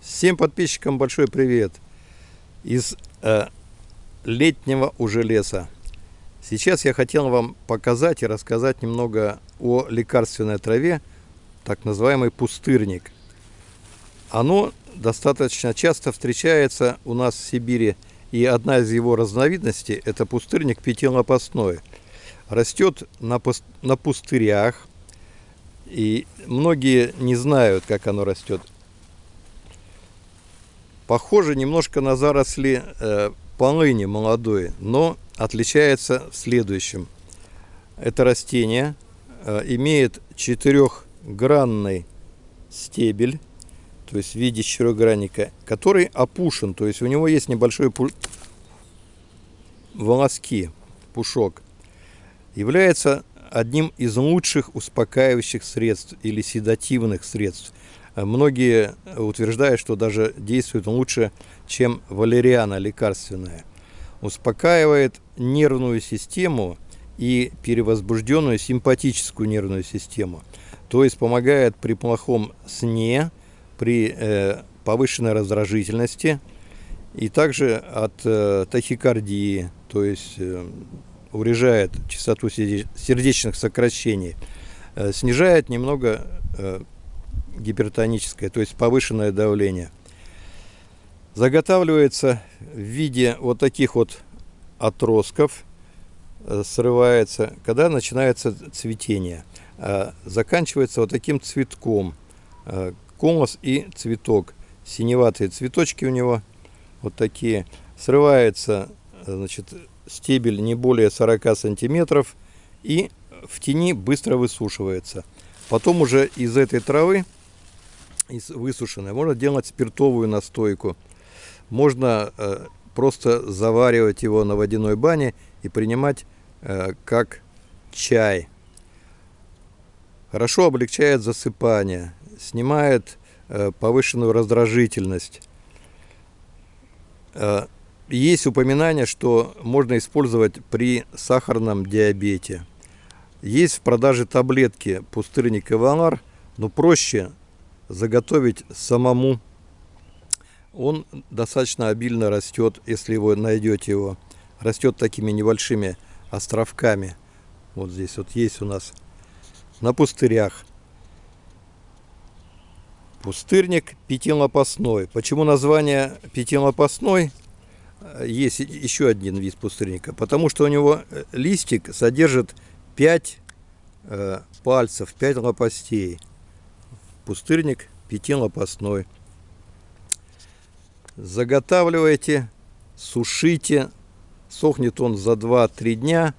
Всем подписчикам большой привет из э, летнего уже леса. Сейчас я хотел вам показать и рассказать немного о лекарственной траве, так называемый пустырник. Оно достаточно часто встречается у нас в Сибири, и одна из его разновидностей – это пустырник пятилопастной. Растет на, пуст на пустырях, и многие не знают, как оно растет. Похоже немножко на заросли э, полыни молодой, но отличается в следующем. Это растение э, имеет четырехгранный стебель, то есть в виде четырехгранника, который опушен, то есть у него есть небольшой пу... волоски, пушок. Является одним из лучших успокаивающих средств или седативных средств. Многие утверждают, что даже действует лучше, чем валериана лекарственная. Успокаивает нервную систему и перевозбужденную симпатическую нервную систему. То есть помогает при плохом сне, при э, повышенной раздражительности и также от э, тахикардии, то есть э, урежает частоту сердечных сокращений, э, снижает немного э, гипертоническое, то есть повышенное давление. Заготавливается в виде вот таких вот отростков, э, срывается, когда начинается цветение. Заканчивается вот таким цветком, колос и цветок. Синеватые цветочки у него, вот такие. Срывается значит, стебель не более 40 сантиметров и в тени быстро высушивается. Потом уже из этой травы, из высушенной, можно делать спиртовую настойку. Можно э, просто заваривать его на водяной бане и принимать э, как чай. Хорошо облегчает засыпание, снимает э, повышенную раздражительность. Э, есть упоминание, что можно использовать при сахарном диабете. Есть в продаже таблетки пустырник и валар, но проще заготовить самому. Он достаточно обильно растет, если вы найдете его. Растет такими небольшими островками. Вот здесь вот есть у нас на пустырях. Пустырник пятилопастной. Почему название пятилопастной? есть еще один вид пустырника, потому что у него э, листик содержит 5 э, пальцев, 5 лопастей. Пустырник пятилопастной. Заготавливайте, сушите, сохнет он за 2-3 дня,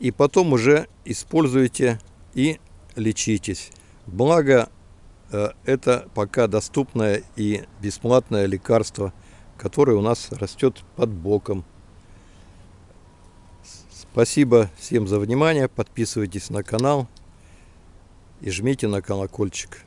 и потом уже используйте и лечитесь. Благо, э, это пока доступное и бесплатное лекарство – который у нас растет под боком. Спасибо всем за внимание. Подписывайтесь на канал и жмите на колокольчик.